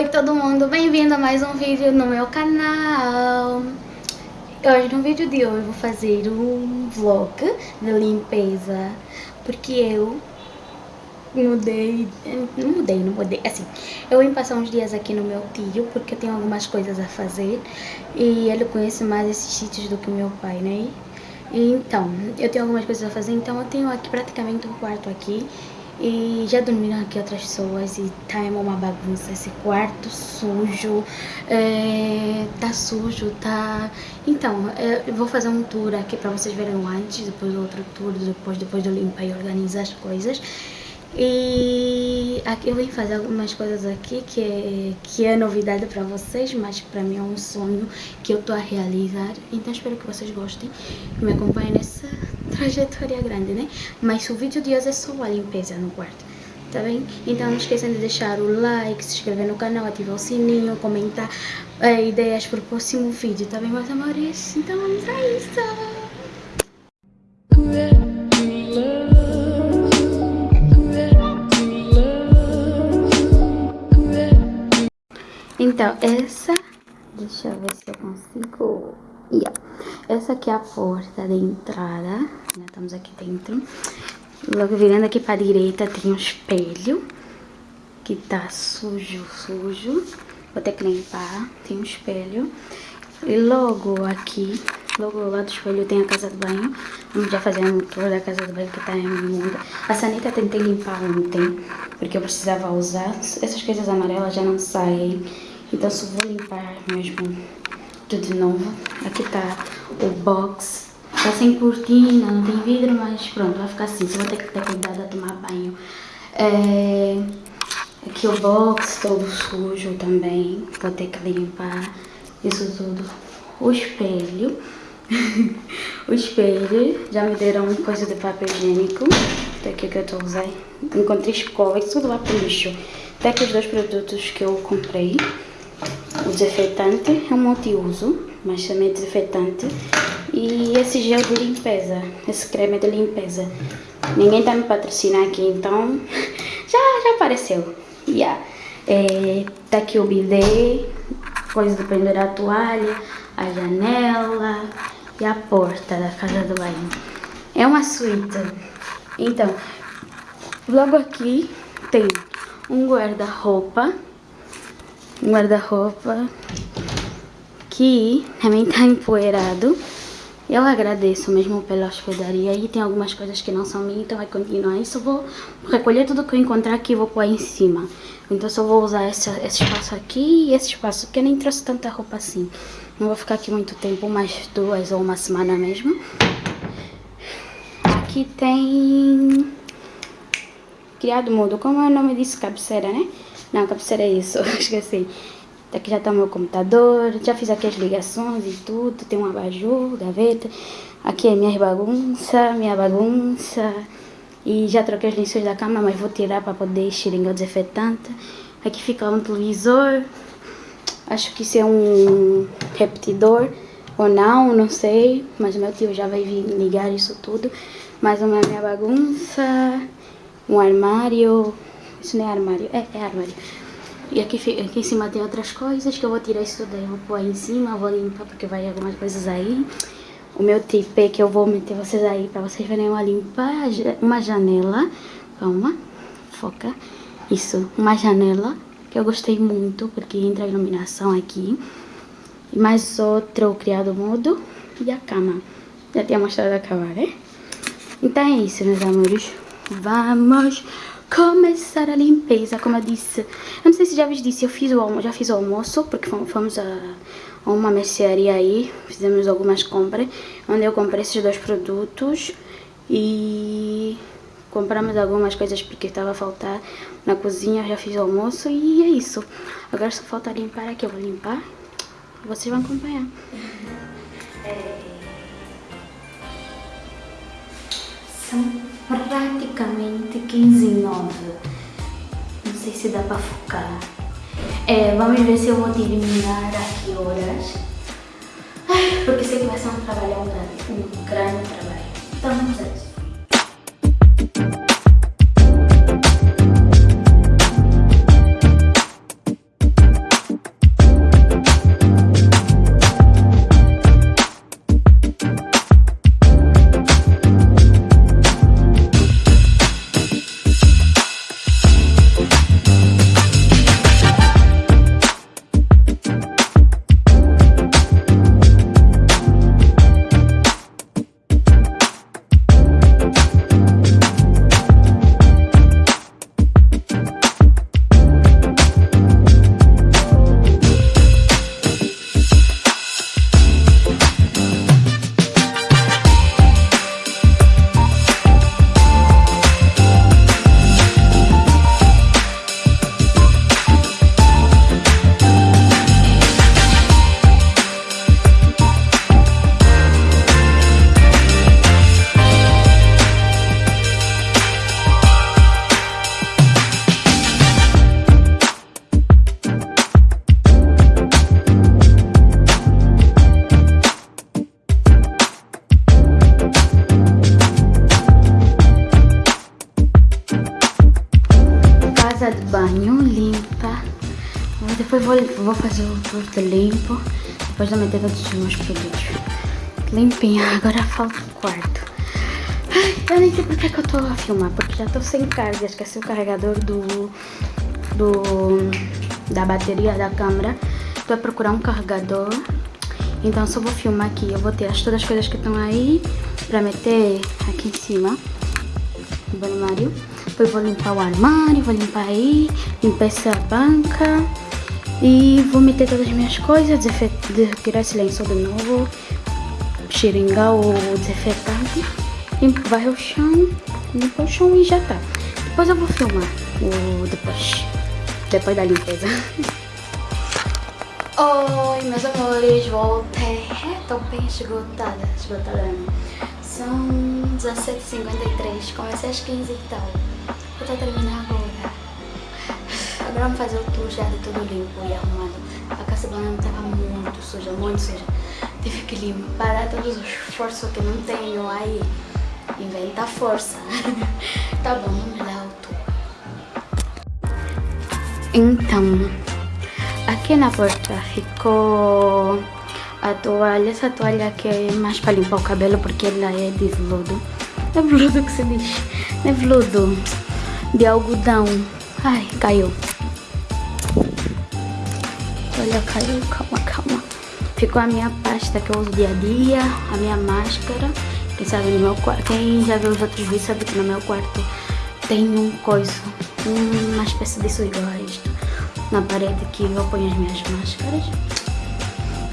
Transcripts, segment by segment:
Oi todo mundo, bem-vindo a mais um vídeo no meu canal. Hoje no vídeo de hoje eu vou fazer um vlog de limpeza Porque eu mudei, não mudei, não mudei, assim Eu vim passar uns dias aqui no meu tio porque eu tenho algumas coisas a fazer E ele conhece mais esses sítios do que meu pai, né? Então, eu tenho algumas coisas a fazer, então eu tenho aqui praticamente um quarto aqui e já dormiram aqui outras pessoas e tá uma bagunça, esse quarto sujo, é, tá sujo, tá... Então, é, eu vou fazer um tour aqui pra vocês verem antes, depois outro tour, depois, depois de eu limpar e organizar as coisas. E aqui eu vim fazer algumas coisas aqui que é, que é novidade pra vocês, mas pra mim é um sonho que eu tô a realizar. Então espero que vocês gostem me acompanhem nessa trajetória grande, né? Mas o vídeo de hoje é só a limpeza no quarto, tá bem? Então não esqueçam de deixar o like, se inscrever no canal, ativar o sininho, comentar é, ideias pro próximo vídeo, tá bem, meus amores? Então vamos a isso! Então, essa... Deixa eu ver se eu consigo... Yeah. Essa aqui é a porta de entrada. Já estamos aqui dentro. Logo virando aqui para a direita tem um espelho. Que tá sujo, sujo. Vou ter que limpar. Tem um espelho. E logo aqui, logo lá do espelho tem a casa de banho. Vamos já fazer um tour da casa de banho que tá imunda. A sanita tentei limpar ontem, porque eu precisava usar. Essas coisas amarelas já não saem. Então só vou limpar mesmo tudo de novo. Aqui tá o box. Tá sem cortina, não tem vidro, mas pronto, vai ficar assim. Vou ter que ter cuidado a tomar banho. É... Aqui o box todo sujo também. Vou ter que limpar isso tudo. O espelho. o espelho. Já me deram coisa de papel higiênico. Até aqui que eu tô usando. Encontrei escova e tudo lá pro lixo. Até aqui os dois produtos que eu comprei. O desinfetante é um multiuso, mas também é desinfetante. E esse gel de limpeza, esse creme de limpeza. Ninguém tá me patrocinar aqui, então já, já apareceu. Yeah. É, tá aqui o bidê, coisa de pendurar a toalha, a janela e a porta da casa do banho. É uma suíte. Então, logo aqui tem um guarda-roupa um guarda-roupa que também tá empoeirado. Eu agradeço mesmo pela hospedaria e tem algumas coisas que não são minhas, então vai continuar. Isso vou recolher tudo que eu encontrar aqui e vou pôr em cima. Então só vou usar esse, esse espaço aqui e esse espaço, que eu nem trouxe tanta roupa assim. Não vou ficar aqui muito tempo, mais duas ou uma semana mesmo. Aqui tem... Criado mudo, como é o nome disso? Cabeceira, né? Não, cabeceira é isso, esqueci. Aqui já tá o meu computador, já fiz aqui as ligações e tudo, tem um abajur, gaveta. Aqui é minha bagunça, minha bagunça. E já troquei os lençóis da cama, mas vou tirar para poder xeringar o desinfetante. Aqui fica um televisor. Acho que isso é um repetidor ou não, não sei. Mas meu tio já vai vir ligar isso tudo. Mais uma minha bagunça. Um armário. Isso não é armário. É, é armário. E aqui, aqui em cima tem outras coisas que eu vou tirar isso daí. Vou pôr aí em cima, vou limpar porque vai algumas coisas aí. O meu tipê que eu vou meter vocês aí pra vocês verem eu limpar uma janela. Calma, foca. Isso, uma janela que eu gostei muito porque entra a iluminação aqui. E mais outro criado mudo e a cama. Já tinha mostrado a cama, né? Então é isso, meus amores. Vamos começar a limpeza, como eu disse. Eu não sei se já vos disse, eu fiz o, já fiz o almoço, porque fomos a, a uma mercearia aí, fizemos algumas compras, onde eu comprei esses dois produtos e compramos algumas coisas porque estava a faltar na cozinha, já fiz o almoço e é isso. Agora só falta limpar aqui, eu vou limpar e vocês vão acompanhar. São praticamente 15 e 9. Não sei se dá pra focar. É, vamos ver se eu vou terminar a que horas. Ai, porque sei que vai ser um trabalho grande, um grande trabalho. Então vamos a isso. Depois vou, vou fazer o tudo limpo. Depois de meter todos os meus produtos. Limpinho. Agora falta o quarto. Ai, eu nem sei porque que eu tô a filmar. Porque já tô sem carga. Esqueci o carregador do... Do... Da bateria da câmera. Tô a procurar um carregador. Então só vou filmar aqui. Eu vou as, todas as coisas que estão aí. Pra meter aqui em cima. No armário. Depois vou limpar o armário. Vou limpar aí. Limpar essa banca. E vou meter todas as minhas coisas, tirar esse lençol de novo, xeringar o desinfetante, limpar o chão, limpar o chão e já tá. Depois eu vou filmar o depois, depois da limpeza. Oi, meus amores, voltei. Tô bem esgotada, esgotada São 17h53, comecei às 15 e tal. Eu tô terminando agora. Agora vamos fazer o tour já de tudo limpo e arrumado. A casa banana estava muito suja, muito suja. Tive que limpar todos os esforços que não tenho aí. Inventa força. tá bom, vamos dar o tour. Então, aqui na porta ficou a toalha. Essa toalha aqui é mais para limpar o cabelo porque ela é de veludo. É veludo que se diz. É veludo de algodão. Ai, caiu. Olha, caiu, calma, calma. Ficou a minha pasta que eu uso dia a dia, a minha máscara. Quem sabe no meu quarto, quem já viu os outros vídeos sabe que no meu quarto tem um coisa, uma espécie a isto. Na parede que eu ponho as minhas máscaras.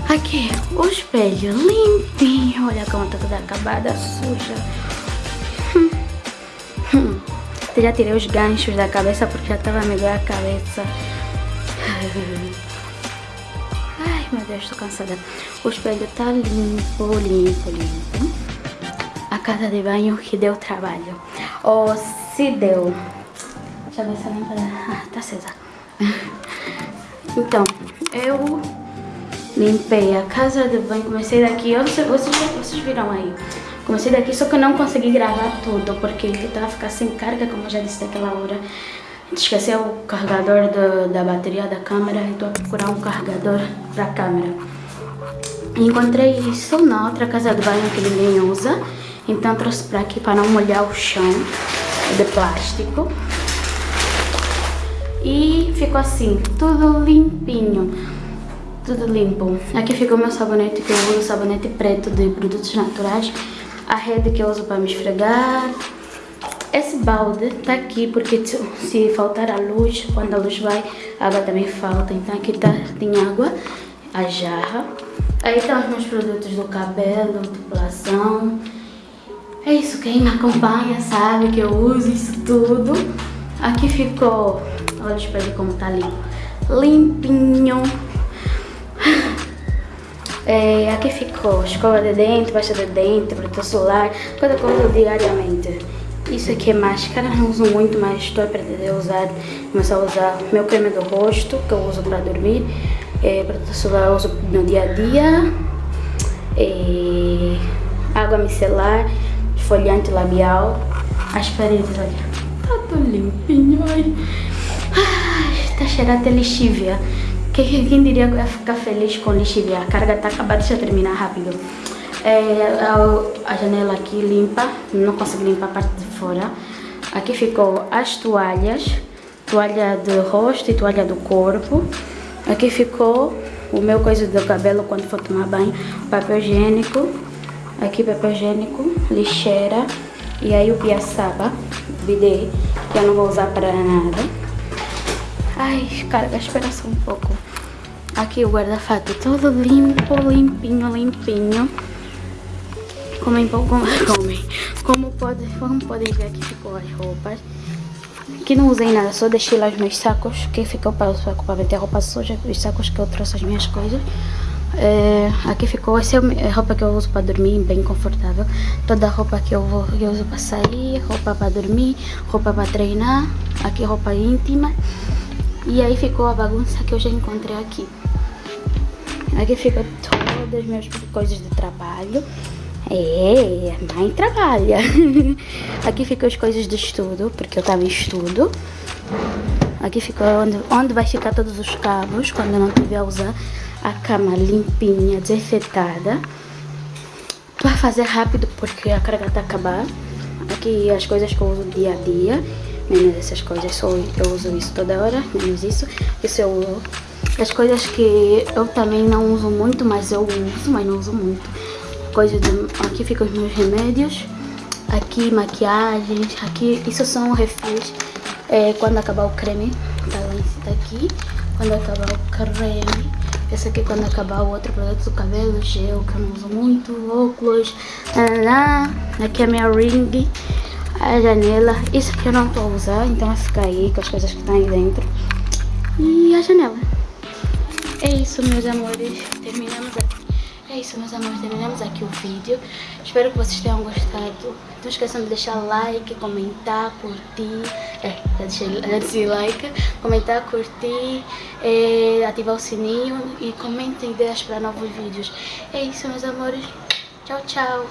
Aqui, o espelho limpinho. Olha como tá toda acabada, suja. Hum. Hum. Já tirei os ganchos da cabeça porque já tava me doendo a cabeça. meu Deus, tô cansada. O espelho tá limpo, limpo, limpo. A casa de banho que deu trabalho. Ou se deu. Deixa eu ver se a. Ah, tá acesa. Então, eu limpei a casa de banho. Comecei daqui. Eu, vocês, vocês viram aí. Comecei daqui, só que eu não consegui gravar tudo. Porque eu tava ficando sem carga, como eu já disse naquela hora. Esqueceu o carregador do, da bateria da câmera e estou a procurar um carregador para a câmera. Encontrei isso na outra casa de banho que ninguém usa, então trouxe para aqui para não molhar o chão de plástico. E ficou assim, tudo limpinho, tudo limpo. Aqui ficou meu sabonete que eu uso, sabonete preto de produtos naturais. A rede que eu uso para me esfregar, esse balde tá aqui porque se faltar a luz, quando a luz vai, a água também falta. Então aqui tá, tem água, a jarra. Aí tá os meus produtos do cabelo, depilação. É isso, quem me acompanha sabe que eu uso isso tudo. Aqui ficou, olha o espelho como tá limpo. Limpinho. É, aqui ficou escova de dente, pasta de dente, protetor solar, coisa que eu uso diariamente. Isso aqui é máscara, não uso muito, mas estou a pretender usar, começar a usar meu creme do rosto, que eu uso para dormir. É, protetor solar eu uso no dia a dia. É, água micelar, esfoliante labial. As paredes, olha, tá tudo limpinho, ai. Ai, tá cheirando até lixívia. Quem, quem diria que eu ia ficar feliz com lixívia? A carga tá acabada, deixa eu terminar rápido. É, a, janela aqui limpa, não consegui limpar a parte de fora. Aqui ficou as toalhas, toalha do rosto e toalha do corpo. Aqui ficou o meu coisa do cabelo quando for tomar banho, papel higiênico. Aqui papel higiênico, lixeira. E aí o piaçaba, bidê, que eu não vou usar para nada. Ai, carga, espera só um pouco. Aqui o guarda-fato todo limpo, limpinho, limpinho. Comem, como, comem. Como, pode, como podem ver aqui ficou as roupas. Aqui não usei nada, só deixei lá os meus sacos, que ficou para, para meter a roupa suja, os sacos que eu trouxe as minhas coisas. É, aqui ficou, essa é a roupa que eu uso para dormir, bem confortável. Toda a roupa que eu, vou, que eu uso para sair, roupa para dormir, roupa para treinar, aqui roupa íntima. E aí ficou a bagunça que eu já encontrei aqui. Aqui ficam todas as minhas coisas de trabalho. É, mãe trabalha. Aqui ficam as coisas de estudo, porque eu tava em estudo. Aqui fica onde, onde vai ficar todos os cabos quando eu não tiver a usar a cama limpinha, desafetada. Vai fazer rápido porque a carga tá acabando. Aqui as coisas que eu uso dia a dia, menos essas coisas, só eu uso isso toda hora, menos isso. Isso eu uso. As coisas que eu também não uso muito, mas eu uso, mas não uso muito. De, aqui ficam os meus remédios, aqui maquiagens, aqui, isso são refis. É, quando acabar o creme, tá lá cima aqui. Quando acabar o creme, esse aqui quando acabar o outro produto do cabelo, gel, que eu não uso muito, óculos, lá, aqui é a minha ring, a janela, isso aqui eu não tô usando, então vai ficar aí com as coisas que estão aí dentro. E a janela. É isso, meus amores, terminamos aqui. É isso, meus amores, terminamos aqui o vídeo. Espero que vocês tenham gostado. Não esqueçam de deixar like, comentar, curtir. É, já deixei, já deixei like. Comentar, curtir, é, ativar o sininho e comentem ideias para novos vídeos. É isso, meus amores. Tchau, tchau.